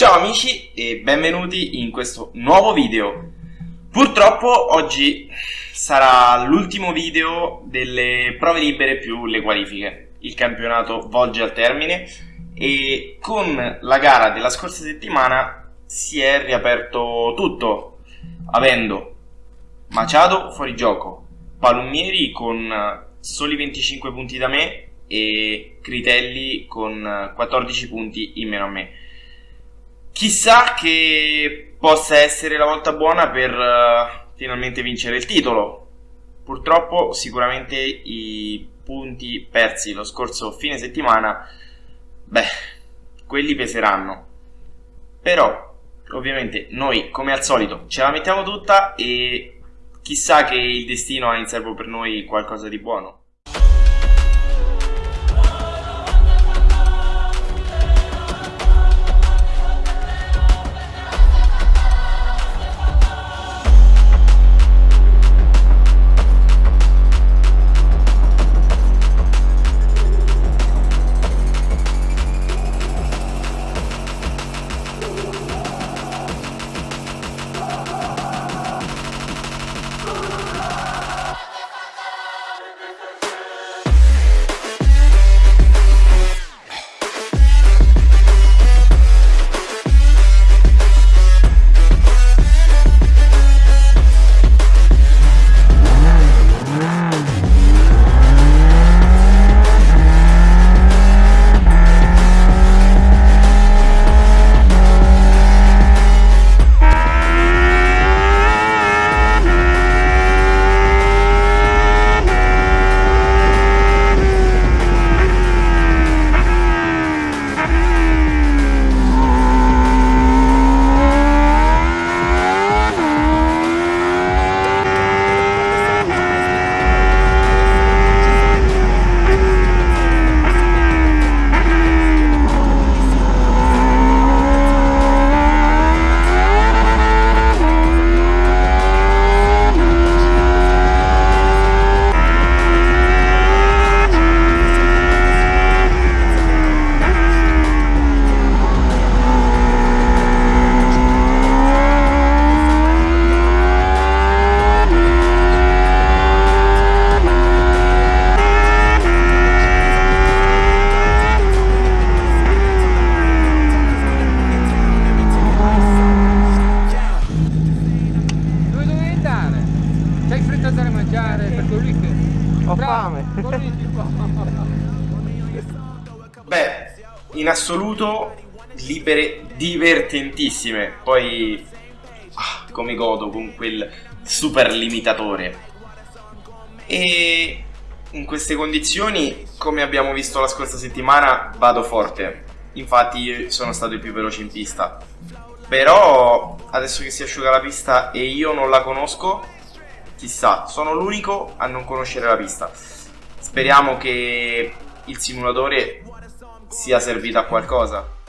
Ciao amici e benvenuti in questo nuovo video. Purtroppo oggi sarà l'ultimo video delle prove libere più le qualifiche. Il campionato volge al termine e con la gara della scorsa settimana si è riaperto tutto, avendo Machado fuori gioco, Palummieri con soli 25 punti da me e Critelli con 14 punti in meno a me. Chissà che possa essere la volta buona per uh, finalmente vincere il titolo. Purtroppo sicuramente i punti persi lo scorso fine settimana, beh, quelli peseranno. Però, ovviamente, noi come al solito ce la mettiamo tutta e chissà che il destino ha in serbo per noi qualcosa di buono. In assoluto libere divertentissime. Poi ah, come godo con quel super limitatore. E in queste condizioni, come abbiamo visto la scorsa settimana, vado forte. Infatti sono stato il più veloce in pista. Però adesso che si asciuga la pista e io non la conosco, chissà, sono l'unico a non conoscere la pista. Speriamo che il simulatore sia servito a qualcosa.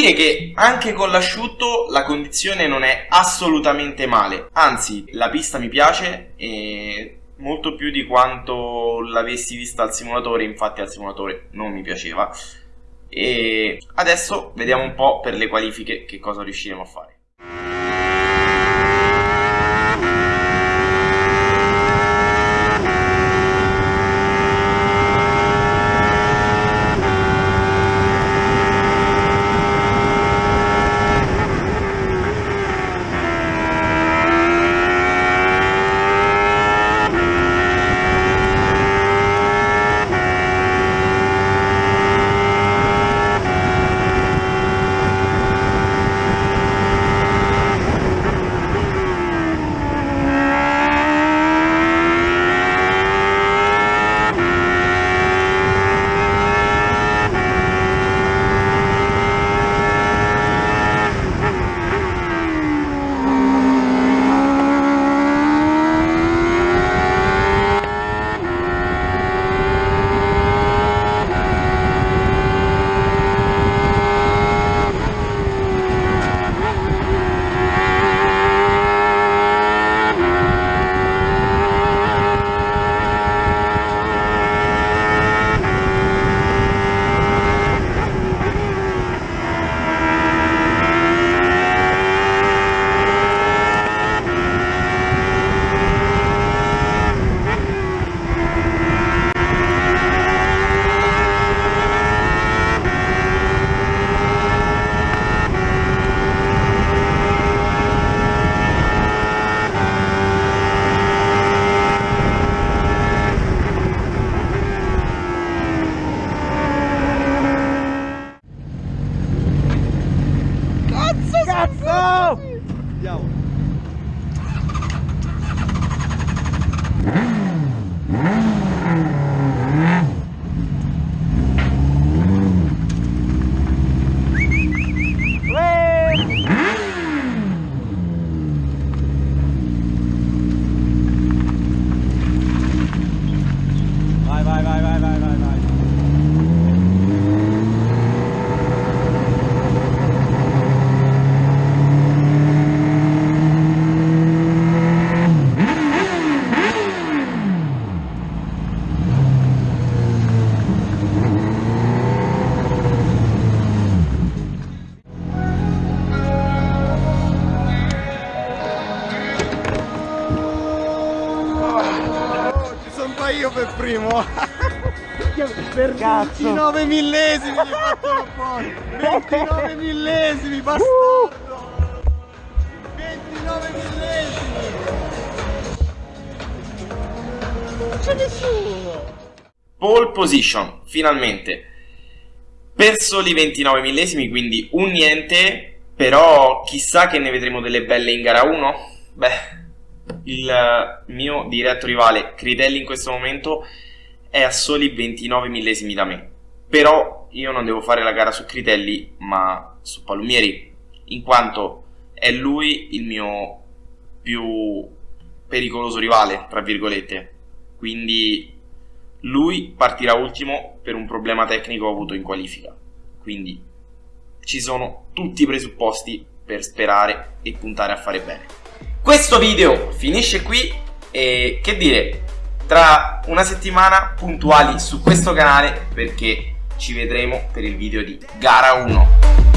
Dire che anche con l'asciutto la condizione non è assolutamente male, anzi la pista mi piace e molto più di quanto l'avessi vista al simulatore, infatti al simulatore non mi piaceva. E adesso vediamo un po' per le qualifiche che cosa riusciremo a fare. Io per Cazzo. 29 millesimi mi fatto fuori 29 millesimi bastardo. 29 millesimi. Non c'è nessuno. Pole position finalmente. Per soli 29 millesimi quindi un niente però chissà che ne vedremo delle belle in gara 1 beh il mio diretto rivale Critelli in questo momento è a soli 29 millesimi da me. Però io non devo fare la gara su Critelli, ma su Palumieri, in quanto è lui il mio più pericoloso rivale, tra virgolette. Quindi lui partirà ultimo per un problema tecnico avuto in qualifica. Quindi ci sono tutti i presupposti per sperare e puntare a fare bene. Questo video finisce qui e che dire, tra una settimana puntuali su questo canale perché ci vedremo per il video di gara 1.